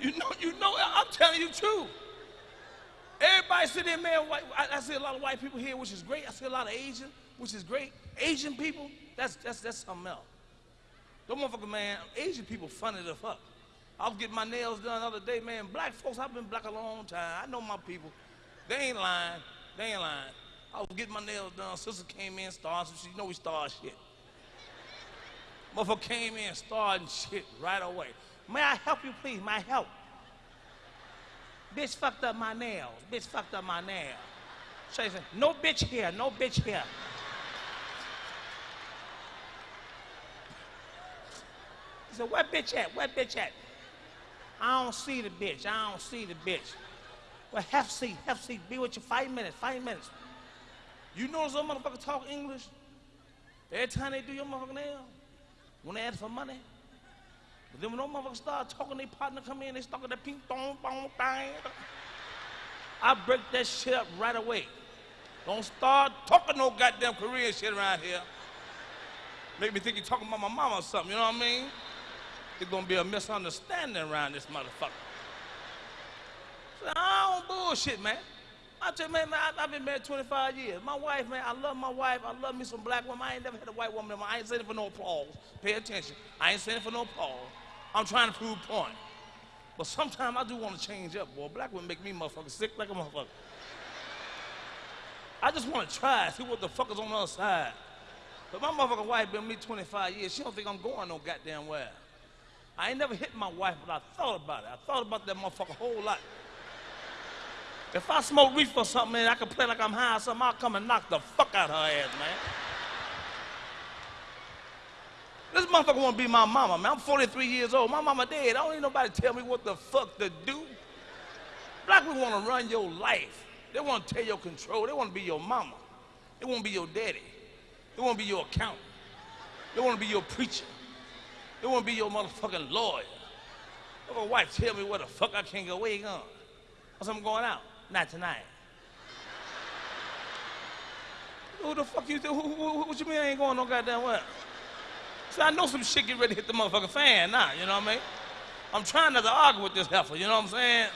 You know, you know, I'm telling you true. Everybody sit there, man. White, I, I see a lot of white people here, which is great. I see a lot of Asian, which is great. Asian people, that's that's that's something else. Those motherfucker, man, Asian people funny the fuck. I was getting my nails done the other day, man. Black folks, I've been black a long time. I know my people. They ain't lying. They ain't lying. I was getting my nails done. Sister came in, started some shit. You know we start shit. Motherfucker came in, starting shit right away. May I help you, please? My help? Bitch fucked up my nails. Bitch fucked up my nails. So he said, no bitch here, no bitch here. He said, where bitch at? Where bitch at? I don't see the bitch. I don't see the bitch. Well, half seat, half seat. Be with you five minutes, five minutes. You know some motherfuckers talk English? Every time they do your motherfucking nail, when they ask for money. But then when those motherfuckers start talking, their partner come in, they start with that ping pong pong bang. I break that shit up right away. Don't start talking no goddamn Korean shit around here. Make me think you're talking about my mama or something, you know what I mean? There's gonna be a misunderstanding around this motherfucker. So I don't bullshit, man. I tell you, man, man I, have been married 25 years. My wife, man, I love my wife. I love me some black women. I ain't never had a white woman. I ain't saying it for no applause. Pay attention. I ain't saying it for no applause. I'm trying to prove a point. But sometimes I do want to change up, boy. Black women make me motherfucker sick like a motherfucker. I just want to try, see what the fuck is on the other side. But my motherfucking wife been with me 25 years. She don't think I'm going no goddamn where. I ain't never hit my wife, but I thought about it. I thought about that motherfucker a whole lot. If I smoke reefer or something, man, I can play like I'm high or something, I'll come and knock the fuck out her ass, man. This motherfucker wanna be my mama, man. I'm 43 years old. My mama dead. I don't need nobody tell me what the fuck to do. Black people wanna run your life. They wanna take your control. They wanna be your mama. They wanna be your daddy. They wanna be your accountant. They wanna be your preacher. They wanna be your motherfucking lawyer. If My wife tell me where the fuck I can't go. Where you going? Said, I'm going out. Not tonight. Who the fuck you think? Who, who, what you mean I ain't going no goddamn well? See, I know some shit get ready to hit the motherfucking fan now, you know what I mean? I'm trying not to argue with this heifer, you know what I'm saying?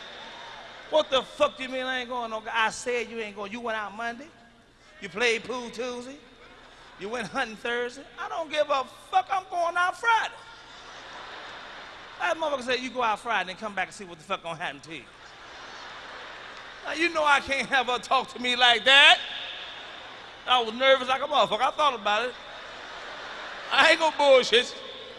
What the fuck you mean I ain't going no I said you ain't going. You went out Monday. You played pool Tuesday. You went hunting Thursday. I don't give a fuck. I'm going out Friday. That motherfucker said you go out Friday and come back and see what the fuck gonna happen to you. Now, you know I can't have her talk to me like that. I was nervous like a motherfucker. I thought about it. I ain't gonna bullshit.